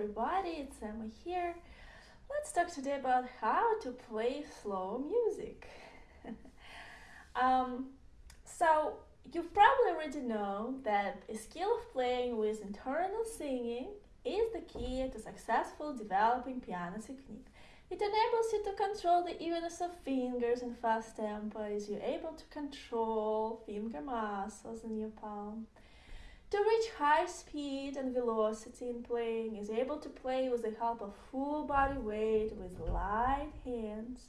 everybody, it's Emma here. Let's talk today about how to play slow music. um, so, you probably already know that a skill of playing with internal singing is the key to successful developing piano technique. It enables you to control the evenness of fingers in fast tempos. You're able to control finger muscles in your palm to reach high speed and velocity in playing, is able to play with the help of full body weight with light hands,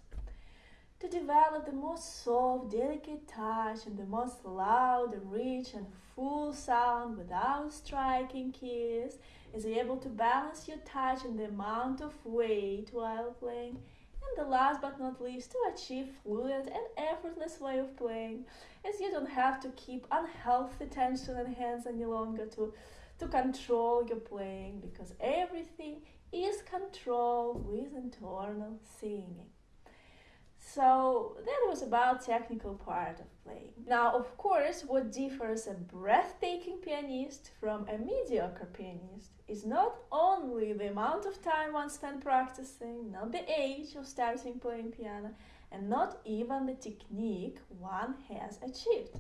to develop the most soft, delicate touch and the most loud, rich and full sound without striking keys, is able to balance your touch and the amount of weight while playing, and the last but not least, to achieve fluid and effortless way of playing, as you don't have to keep unhealthy tension in hands any longer to, to control your playing, because everything is controlled with internal singing. So that was about technical part of playing. Now, of course, what differs a breathtaking pianist from a mediocre pianist is not only the amount of time one spent practicing, not the age of starting playing piano, and not even the technique one has achieved,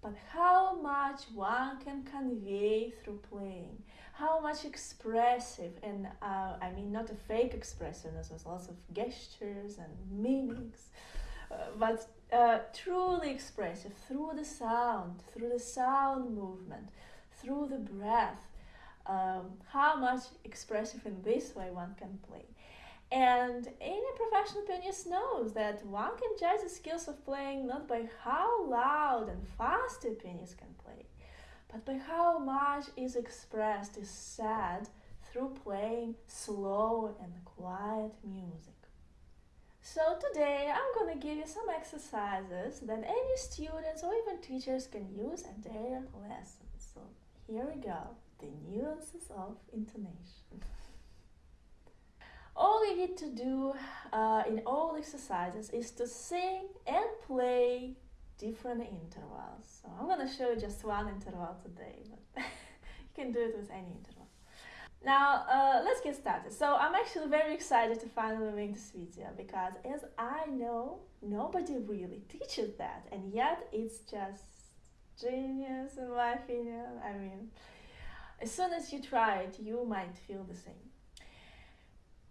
but how much one can convey through playing, how much expressive and uh, I mean not a fake expressiveness with lots of gestures and meanings, uh, but uh, truly expressive through the sound, through the sound movement, through the breath. Um, how much expressive in this way one can play. And any professional pianist knows that one can judge the skills of playing not by how loud and fast a pianist can play, but by how much is expressed, is said through playing slow and quiet music. So today I'm gonna give you some exercises that any students or even teachers can use at their lessons. So here we go, the nuances of intonation. all you need to do uh, in all exercises is to sing and play different intervals. So I'm gonna show you just one interval today, but you can do it with any interval. Now, uh, let's get started. So I'm actually very excited to finally make this video because as I know, nobody really teaches that and yet it's just genius in my opinion. I mean, as soon as you try it, you might feel the same.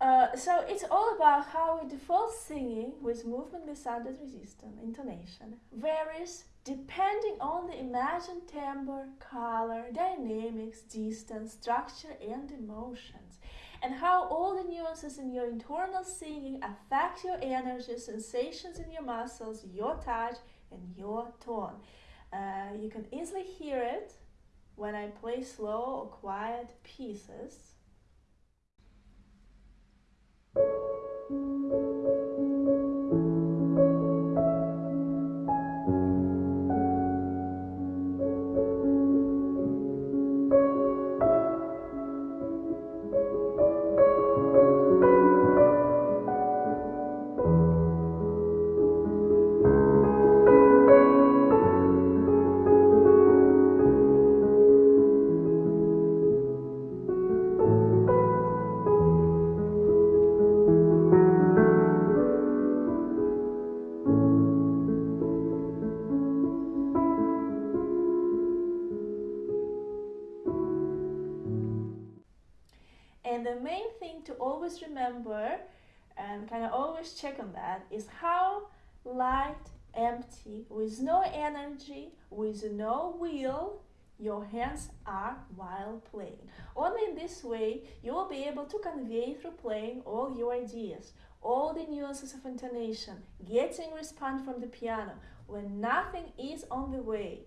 Uh, so it's all about how a default singing with movement sounded resistance, intonation, varies depending on the imagined timbre, color, dynamics, distance, structure, and emotions, and how all the nuances in your internal singing affect your energy, sensations in your muscles, your touch, and your tone. Uh, you can easily hear it when I play slow or quiet pieces Kind of on that is how light, empty, with no energy, with no will, your hands are while playing. Only in this way you will be able to convey through playing all your ideas, all the nuances of intonation, getting response from the piano when nothing is on the way.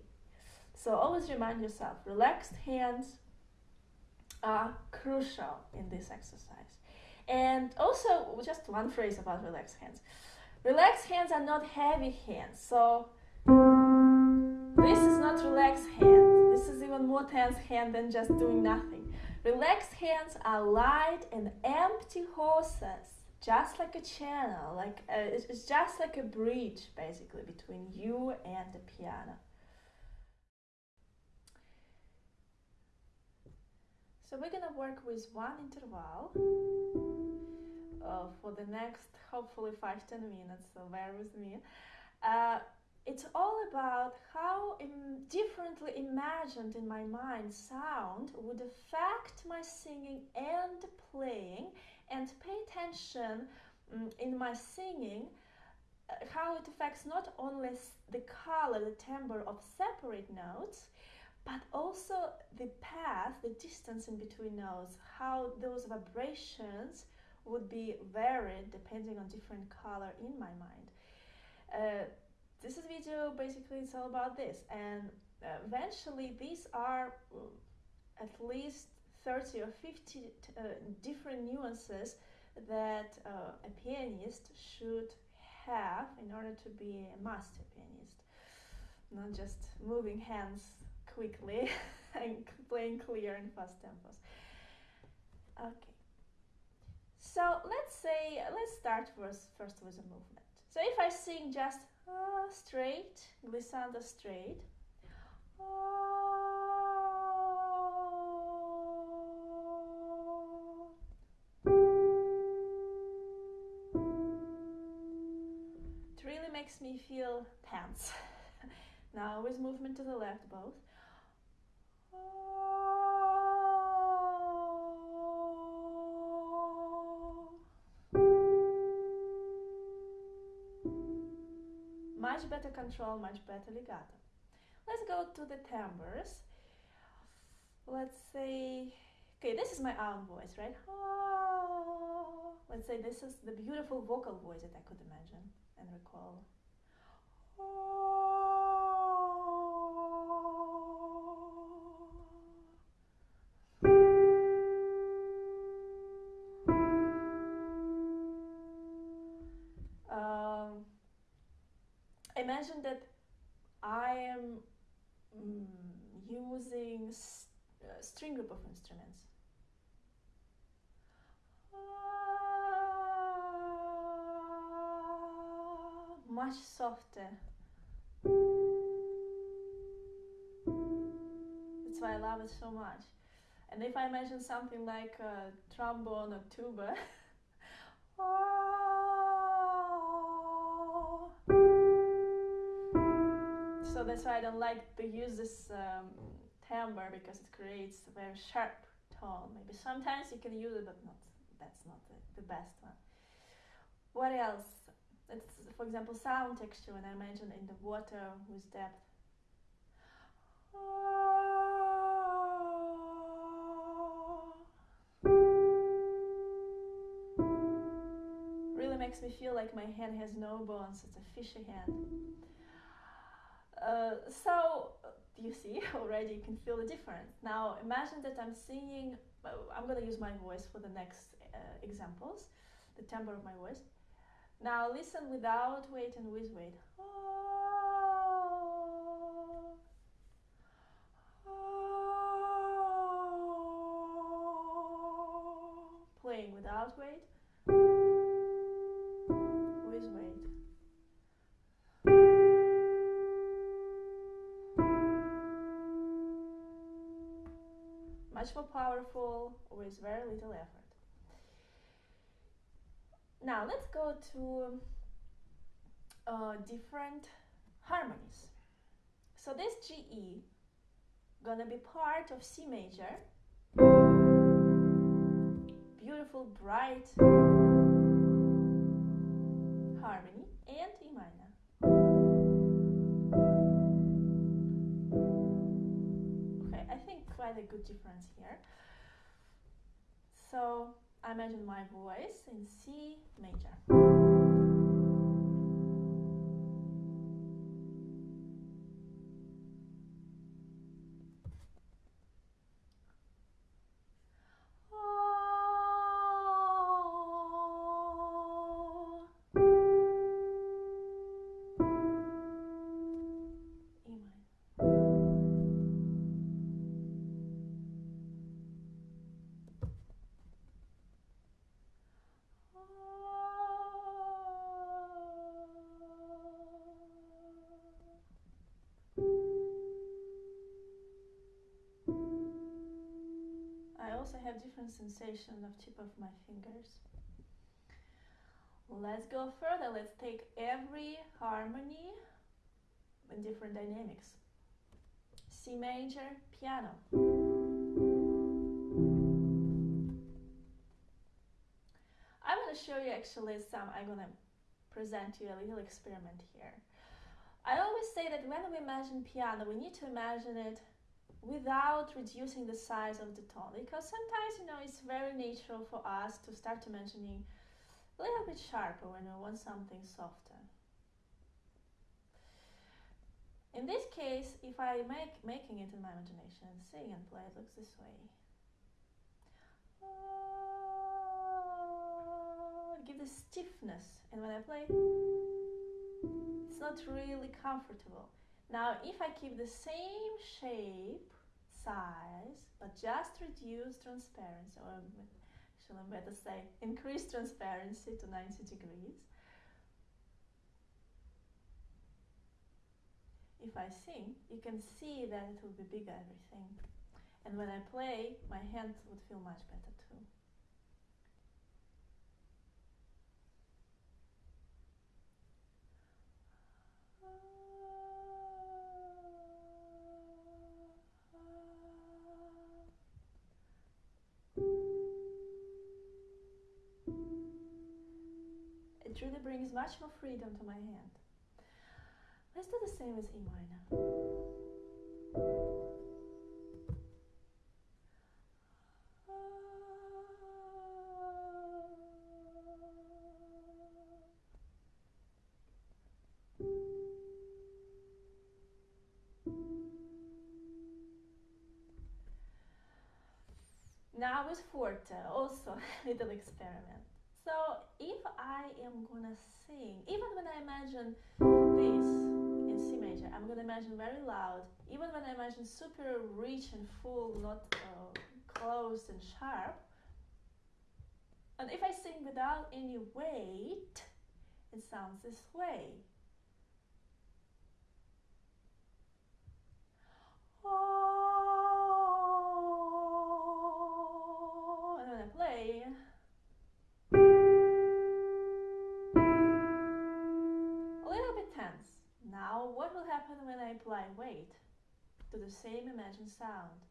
So always remind yourself, relaxed hands, are crucial in this exercise. And also, just one phrase about relaxed hands. Relaxed hands are not heavy hands, so this is not relaxed hand. This is even more tense hand than just doing nothing. Relaxed hands are light and empty horses, just like a channel, like a, uh, it's just like a bridge basically between you and the piano. So we're gonna work with one interval uh, for the next hopefully five ten minutes. So bear with me. Uh, it's all about how Im- differently imagined in my mind sound would affect my singing and playing, and pay attention um, in my singing uh, how it affects not only the color, the timbre of separate notes, but also the path, the distance in between notes, how those vibrations would be varied depending on different color in my mind. Uh, this is video basically it's all about this and uh, eventually these are uh, at least 30 or 50 uh, different nuances that uh, a pianist should have in order to be a master pianist not just moving hands quickly and playing clear and fast tempos okay so let's say let's start first first with a movement so if i sing just uh, straight, glissando straight. It really makes me feel tense. now with movement to the left both. Much better control, much better legato. Let's go to the timbres. Let's say, okay, this is my own voice, right? Let's say this is the beautiful vocal voice that I could imagine and recall. Imagine that I am mm, using st- uh, string group of instruments. Uh, much softer. That's why I love it so much. And if I imagine something like a trombone or tuba, that's why I don't like to use this um, timbre because it creates a very sharp tone. Maybe sometimes you can use it, but not that's not the, the best one. What else? It's, for example, sound texture when I mentioned in the water with depth. Really makes me feel like my hand has no bones, it's a fishy hand. Uh, so you see already you can feel the difference. Now imagine that i'm singing uh, i'm going to use my voice for the next uh, examples the timbre of my voice. Now listen without weight and with weight. Playing without weight much more powerful with very little effort. Now let's go to uh, different harmonies. So this GE gonna be part of C major, beautiful bright harmony, quite a good difference here. So I imagine my voice in C major. Have different sensation of tip of my fingers. Let's go further. Let's take every harmony in different dynamics. C major, piano. I'm going to show you actually some, I'm going to present you a little experiment here. I always say that when we imagine piano, we need to imagine it without reducing the size of the tone because sometimes, you know, it's very natural for us to start to mentioning a little bit sharper when we want something softer. In this case, if I make making it in my imagination, and sing and play, it looks this way. Ah, give the stiffness, and when I play, it's not really comfortable. Now, if I keep the same shape, size, but just reduce transparency, or actually I better say increase transparency to 90 degrees, if I sing, you can see that it will be bigger everything. And when I play, my hands would feel much better really brings much more freedom to my hand. Let's do the same as E minor. Now with forte, also a little experiment. I am gonna sing, even when I imagine this, in C major. I'm gonna imagine very loud, even when I imagine super rich and full, not uh, closed and sharp. And if I sing without any weight, it sounds this way. Apply weight to the same imagined sound.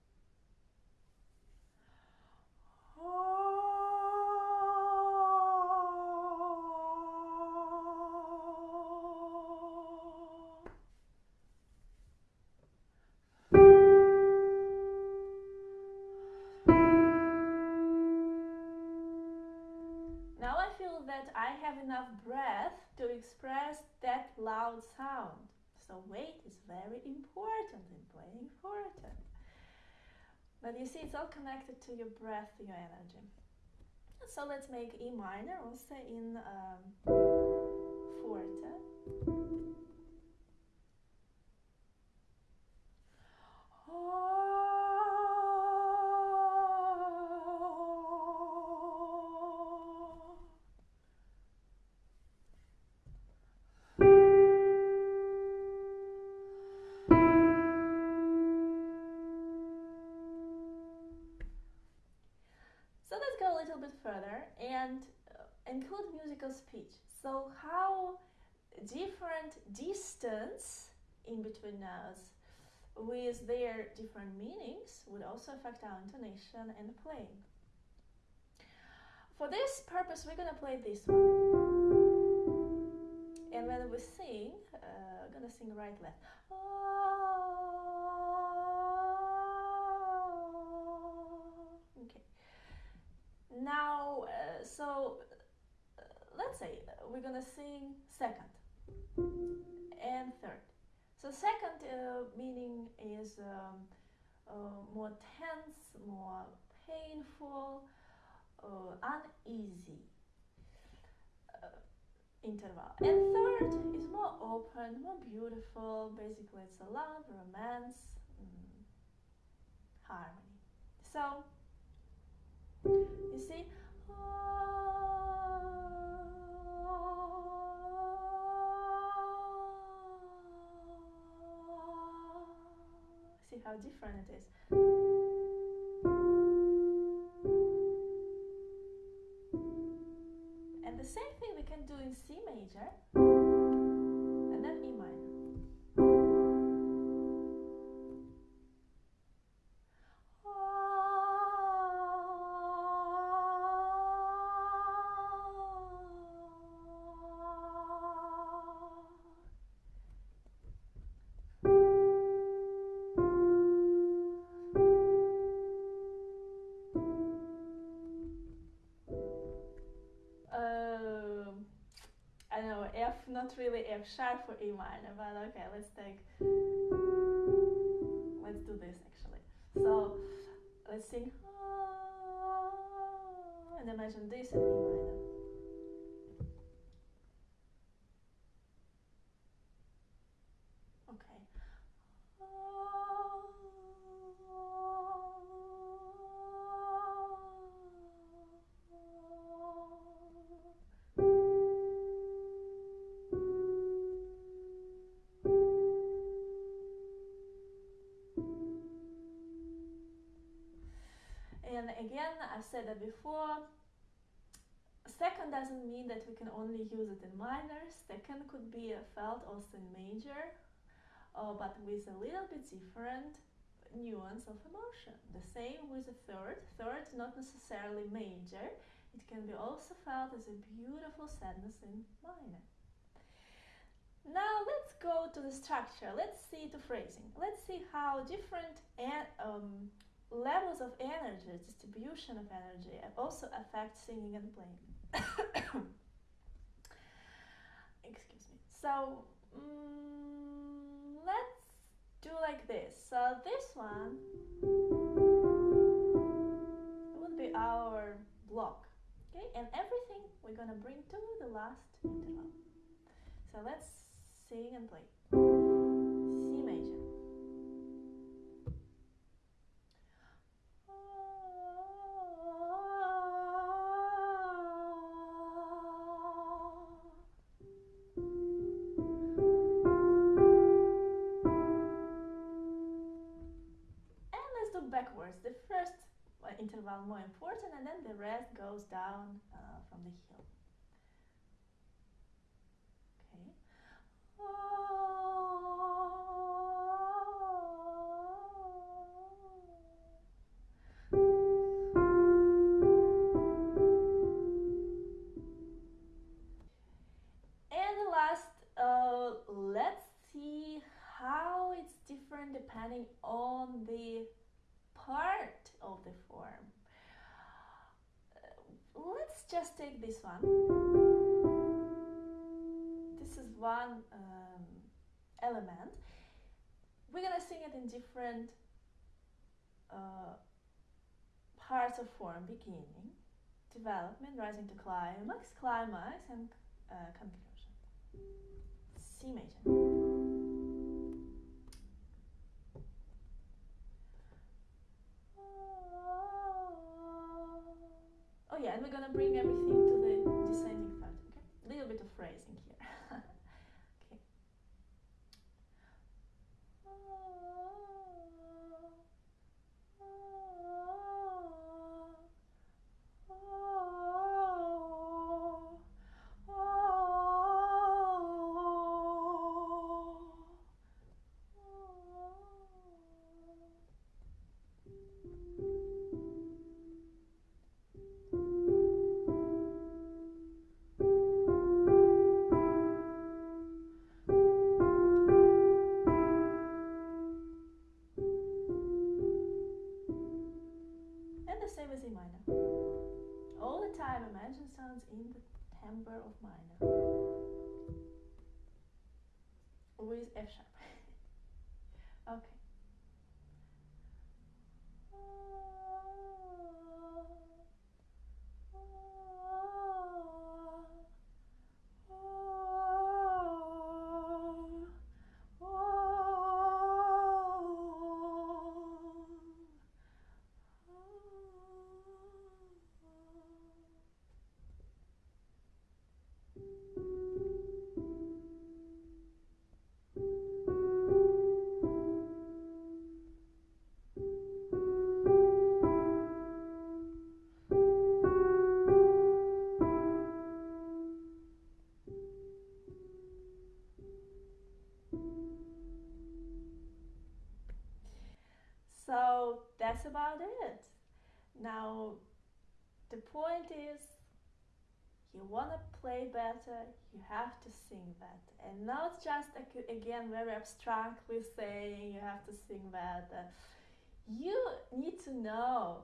Now I feel that I have enough breath to express that loud sound. So weight is very important in playing forte. But you see, it's all connected to your breath, your energy. So let's make E minor also in um, forte. Musical speech. So how different distance in between us with their different meanings would also affect our intonation and playing. For this purpose, we're gonna play this one. And when we sing, uh, gonna sing right left. Okay. Now, uh, so we're gonna sing second and third. So second uh, meaning is um, uh, more tense, more painful, uh, uneasy uh, interval. And third is more open, more beautiful. Basically, it's a love, romance, mm, harmony. So you see? See how different it is. Sharp for E minor, but okay, let's take. Let's do this actually. So let's sing ah. and imagine this in E minor. Said that before. Second doesn't mean that we can only use it in minor. Second could be a felt also in major, uh, but with a little bit different nuance of emotion. The same with the third. Third, not necessarily major. It can be also felt as a beautiful sadness in minor. Now let's go to the structure. Let's see to phrasing. Let's see how different and um, levels of energy, distribution of energy, also affect singing and playing. Excuse me. So um, let's do like this. So this one would be our block. Okay, and everything we're gonna bring to the last interval. So let's sing and play. One. This is one um, element. We're gonna sing it in different uh, parts of form beginning, development, rising to climax, climax, and uh, conclusion. C major. Oh yeah, and we're gonna bring everything a the point is you want to play better you have to sing better. And not just again very abstractly saying you have to sing better. You need to know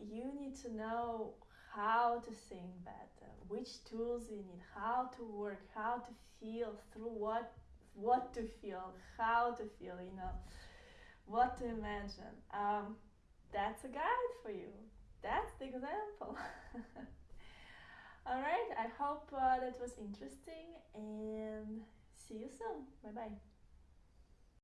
you need to know how to sing better which tools you need how to work how to feel through what what to feel how to feel you know what to imagine. Um, that's a guide for you that's the example. All right i hope uh, that was interesting and see you soon. Bye bye